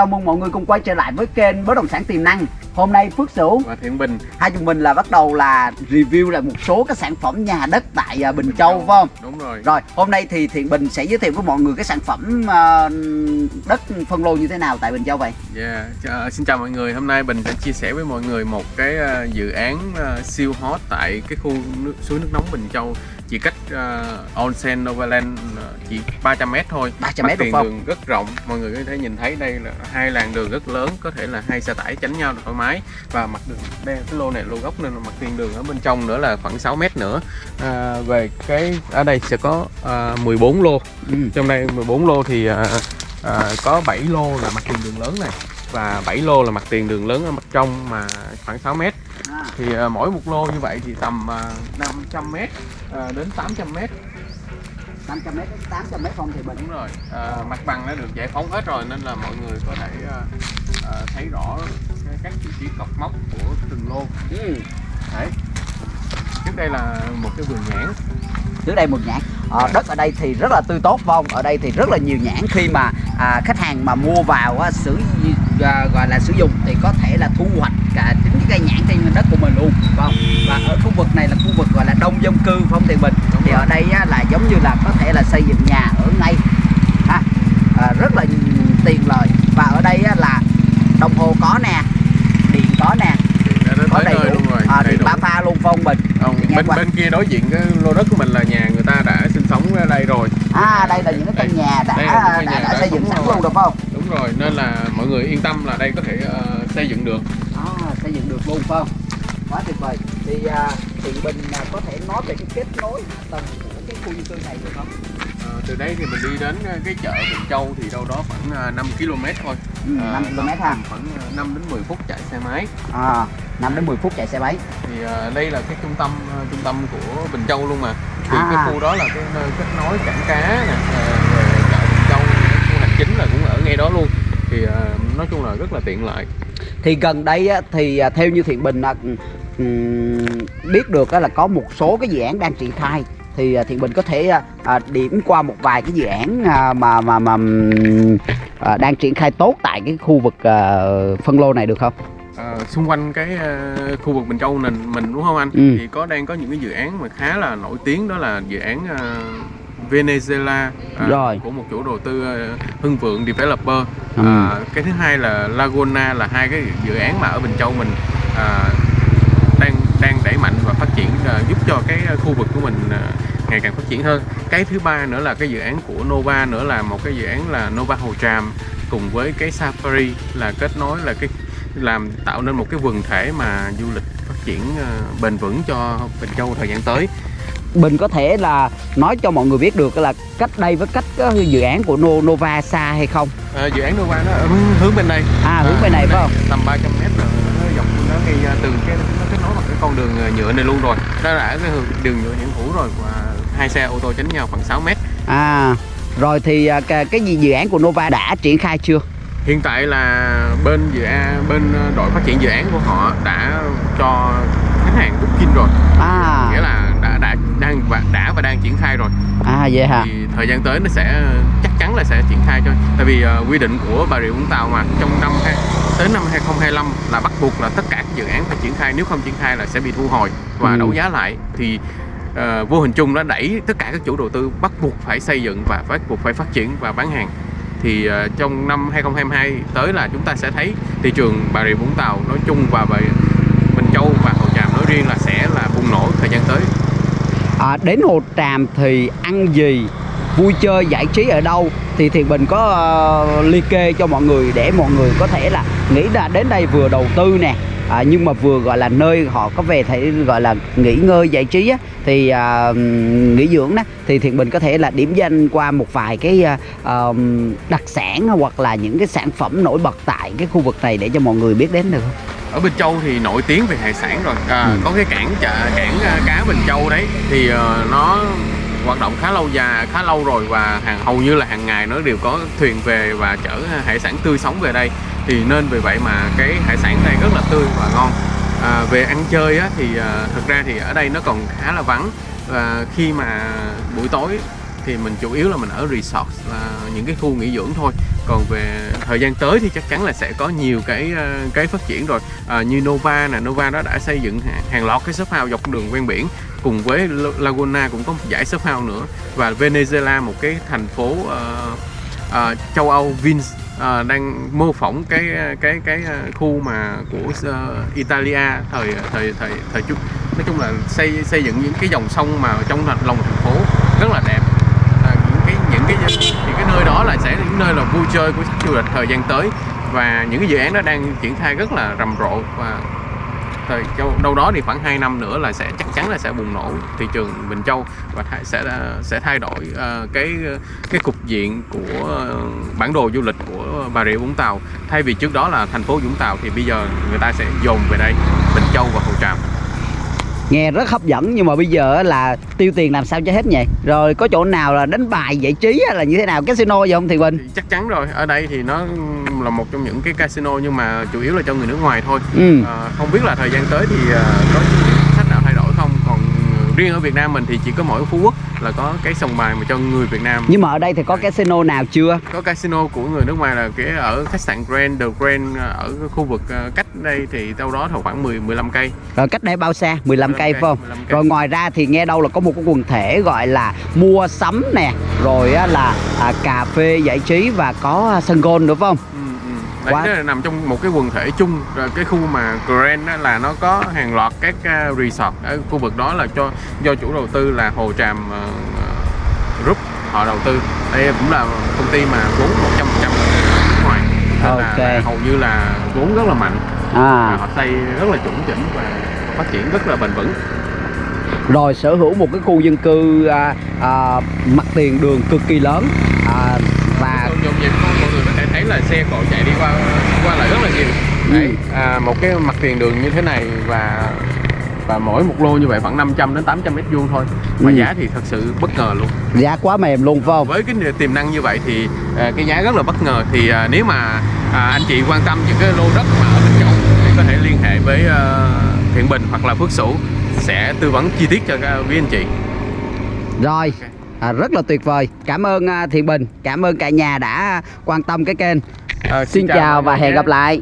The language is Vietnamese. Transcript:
chào mừng mọi người cùng quay trở lại với kênh Bất động sản tiềm năng Hôm nay Phước Sửu và Thiện Bình Hai chúng mình là bắt đầu là review lại một số các sản phẩm nhà đất tại à, Bình Châu phải không? đúng rồi Rồi hôm nay thì Thiện Bình sẽ giới thiệu với mọi người cái sản phẩm à, đất phân lô như thế nào tại Bình Châu vậy? yeah. Chà- xin chào mọi người hôm nay Bình sẽ chia sẻ với mọi người một cái ờ, dự án siêu hot tại cái khu nước, suối nước nóng Bình Châu chỉ cách uh, Onsen Novaland ờ, chỉ 300 m thôi. 300 Mặt mét đúng tiền không? đường rất rộng. Mọi người có thể nhìn thấy đây là hai làn đường rất lớn có thể là hai xe tải tránh nhau thoải mái. Và mặt đường đây cái lô này lô gốc nên là mặt tiền đường ở bên trong nữa là khoảng 6 mét nữa. À, về cái ở đây sẽ có ờ, 14 lô. Ừ. trong đây 14 lô thì à, à, có 7 lô là mặt tiền đường lớn này và 7 lô là mặt tiền đường lớn ở mặt trong mà khoảng 6 mét. À, thì à, mỗi một lô như vậy thì tầm à, 500 mét à, đến 800 mét. 500 mét đến 800 mét không thì Bình đúng rồi. À, mặt bằng đã được giải phóng hết rồi nên là mọi người có thể à, à, thấy rõ các vị trí cọc mốc của từng lô. Ừ. đấy. Trước đây là một cái vườn nhãn. Trước đây một nhãn. Ờ, đất ở đây thì rất là tươi tốt không? Ở đây thì rất là nhiều nhãn. Khi mà à, khách hàng mà mua vào á, sử à, gọi là sử dụng thì có thể là thu hoạch cả chính cái cây nhãn trên đất của mình luôn phải không? Và ở khu vực này là khu vực gọi là đông dân cư phải không Thiện Bình? Đúng thì rồi. ở đây á, là giống như là có thể là xây dựng nhà ở ngay ha à, rất là tiện lợi và ở đây á, là đồng hồ có nè điện có nè có đầy đủ luôn rồi à, đầy đủ. ba pha luôn không Bình Không, bên qua. bên kia đối diện cái lô đất của mình là nhà người ta đã sinh sống ở đây rồi à đây là những cái căn nhà đã đã, đã xây dựng sẵn luôn được không? Đúng rồi nên là mọi người yên tâm là đây có thể ờ, xây dựng được. À, xây dựng được luôn phải không? Quá tuyệt vời. Thì à, Thiện Bình à, có thể nói về cái kết nối hạ tầng của cái khu dân cư này được không? Ờ, từ đây thì mình đi đến ờ, cái chợ Bình Châu thì đâu đó khoảng ờ, 5 km thôi. Ừ, Ờ, 5 km ha. khoảng ờ, 5 đến 10 phút chạy xe máy. À, 5 đến 10 phút chạy xe máy. Thì ờ, đây là cái trung tâm trung tâm của Bình Châu luôn mà. Thì À. cái khu đó là cái nơi kết nối cảng cá nè ờ, rồi chợ Bình Châu khu hành chính là cũng ở ngay đó luôn thì ờ, nói chung là rất là tiện lợi thì gần đây á, thì à, theo như Thiện Bình à, ừm, biết được á, là có một số cái dự án đang triển khai thì à, Thiện Bình có thể à, à, điểm qua một vài cái dự án à, mà mà mà à, đang triển khai tốt tại cái khu vực à, phân lô này được không? Ờ, xung quanh cái ờ, khu vực Bình Châu mình mình đúng không anh? Ừ. Thì có đang có những cái dự án mà khá là nổi tiếng đó là dự án ờ, Venezuela ờ, Rồi. của một chủ đầu tư ờ, Hưng Vượng Developer. Ừ. Ờ, cái thứ hai là Laguna là hai cái dự án mà ở Bình Châu mình ờ, đang đang đẩy mạnh và phát triển ờ, giúp cho cái khu vực của mình ờ, ngày càng phát triển hơn. Cái thứ ba nữa là cái dự án của Nova nữa là một cái dự án là Nova Hồ Tràm cùng với cái Safari là kết nối là cái làm tạo nên một cái quần thể mà du lịch phát triển ờ, bền vững cho Bình Châu thời gian tới. Bình có thể là nói cho mọi người biết được là cách đây với cách cái dự án của No- Nova xa hay không? Ờ, dự án Nova nó ở hướng- bên đây. À hướng bên này phải không? Tầm 300 mét rồi nó dọc nó ngay ờ, từ cái nó kết nối bằng cái con đường ờ, nhựa này luôn rồi. Đó là cái đường- nhựa hiện hữu rồi và hai xe ô tô tránh nhau khoảng 6 mét. À rồi thì à, cái, cái gì dự án của Nova đã triển khai chưa? Hiện tại là bên dự án bên ờ, đội phát triển dự án của họ đã cho khách hàng booking rồi. À Nghĩa là đã đã đang và đã và đang triển khai rồi. à vậy hả? thì thời gian tới nó sẽ chắc chắn là sẽ triển khai cho tại vì ờ, quy định của Bà Rịa Vũng Tàu mà trong năm hai- tới năm 2025 là bắt buộc là tất cả các dự án phải triển khai nếu không triển khai là sẽ bị thu hồi và Ừ. đấu giá lại thì ờ, vô hình chung nó đẩy tất cả các chủ đầu tư bắt buộc phải xây dựng và bắt buộc phải phát triển và bán hàng thì ờ, trong năm 2022 tới là chúng ta sẽ thấy thị trường Bà Rịa Vũng Tàu nói chung và Bà Bình Châu và Hồ Tràm nói riêng là sẽ là bùng nổ thời gian tới À, đến Hồ Tràm thì ăn gì, vui chơi giải trí ở đâu? Thì Thiện Bình có uh, liệt kê cho mọi người để mọi người có thể là nghĩ là đến đây vừa đầu tư nè. À, nhưng mà vừa gọi là nơi họ có về thể gọi là nghỉ ngơi giải trí á, thì à, nghỉ dưỡng đó thì Thiện Bình có thể là điểm danh qua một vài cái à, đặc sản hoặc là những cái sản phẩm nổi bật tại cái khu vực này để cho mọi người biết đến được không? Ở Bình Châu thì nổi tiếng về hải sản rồi. À, Ừ. có cái cảng chợ cảng à, cá Bình Châu đấy. Thì ờ, nó hoạt động khá lâu dài khá lâu rồi và hàng hầu như là hàng ngày nó đều có thuyền về và chở hải sản tươi sống về đây. Thì nên vì vậy mà cái hải sản đây rất là tươi và ngon. À, về ăn chơi á, thì à, thực ra thì ở đây nó còn khá là vắng. Và khi mà buổi tối thì mình chủ yếu là mình ở resort là những cái khu nghỉ dưỡng thôi. Còn về thời gian tới thì chắc chắn là sẽ có nhiều cái ờ, cái phát triển rồi. À, như Nova nè Nova đó đã xây dựng hàng, hàng loạt cái shop house dọc đường ven biển cùng với Laguna cũng có một giải shop house nữa. Và Venezuela một cái thành phố uh, uh, châu Âu Vins uh, đang mô phỏng cái cái cái khu mà của uh, Italia thời thời thời thời trước. Nói chung là xây xây dựng những cái dòng sông mà trong lòng thành phố rất là đẹp à, những cái những cái những cái nơi đó là sẽ là những nơi là vui chơi của khách du lịch thời gian tới. Và những cái dự án đó đang triển khai rất là rầm rộ và thời châu đâu đó thì khoảng 2 năm nữa là sẽ chắc chắn là sẽ bùng nổ thị trường Bình Châu và thay, sẽ sẽ thay đổi uh, cái cái cục diện của uh, bản đồ du lịch của Bà Rịa Vũng Tàu. Thay vì trước đó là thành phố Vũng Tàu thì bây giờ người ta sẽ dồn về đây Bình Châu và Hồ Tràm nghe rất hấp dẫn nhưng mà bây giờ á là tiêu tiền làm sao cho hết nhỉ? Rồi có chỗ nào là đánh bài giải trí là như thế nào? Casino gì không thì bình thì chắc chắn rồi. Ở đây thì nó là một trong những cái casino nhưng mà chủ yếu là cho người nước ngoài thôi. Ừ. Ờ, không biết là thời gian tới thì ờ, có những sách nào thay đổi không còn riêng ở Việt Nam mình thì chỉ có mỗi Phú Quốc là có cái sòng bài mà cho người Việt Nam. Nhưng mà ở đây thì có casino nào chưa? Có casino của người nước ngoài là cái ở khách sạn Grand The Grand ờ, ở khu vực ờ, cách đây thì đâu đó khoảng 10 15 cây. Rồi cách đây bao xa? 15 cây phải không? 15 cây. rồi ngoài ra thì nghe đâu là có một cái quần thể gọi là mua sắm nè rồi là à, cà phê giải trí và có à, sân golf nữa phải không? Ừ. Đấy, Quá- nó là nằm trong một cái quần thể chung. Rồi cái khu mà Grand á, là nó có hàng loạt các ờ, resort. Ở khu vực đó là cho do chủ đầu tư là Hồ Tràm ờ, Group họ đầu tư. Đây cũng là công ty mà vốn 100% là nước ngoài. Nên là, Ok. là hầu như là vốn rất là mạnh. À. Họ xây rất là chuẩn chỉnh và phát triển rất là bền vững. Rồi sở hữu một cái khu dân cư à, à, mặt tiền đường cực kỳ lớn. À, nhộn nhịp không? Mọi người có thể thấy là xe cộ chạy đi qua qua lại rất là nhiều. Đấy Ừ. à, một cái mặt tiền đường như thế này và và mỗi một lô như vậy khoảng 500 đến 800 mét vuông thôi. Mà Ừ. giá thì thật sự bất ngờ luôn. Giá quá mềm luôn phải không? Với cái tiềm năng như vậy thì à, cái giá rất là bất ngờ. Thì à, nếu mà à, anh chị quan tâm những cái lô đất mà ở Bình Châu thì có thể liên hệ với à, Thiện Bình hoặc là Phước Sửu sẽ tư vấn chi tiết cho các quý anh chị. Rồi à, rất là tuyệt vời. Cảm ơn à, Thiện Bình. Cảm ơn cả nhà đã quan tâm cái kênh. À, xin chào và mọi người hẹn gặp lại